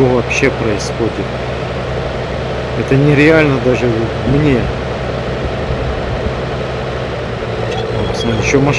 что вообще происходит? Это нереально даже мне. Еще машина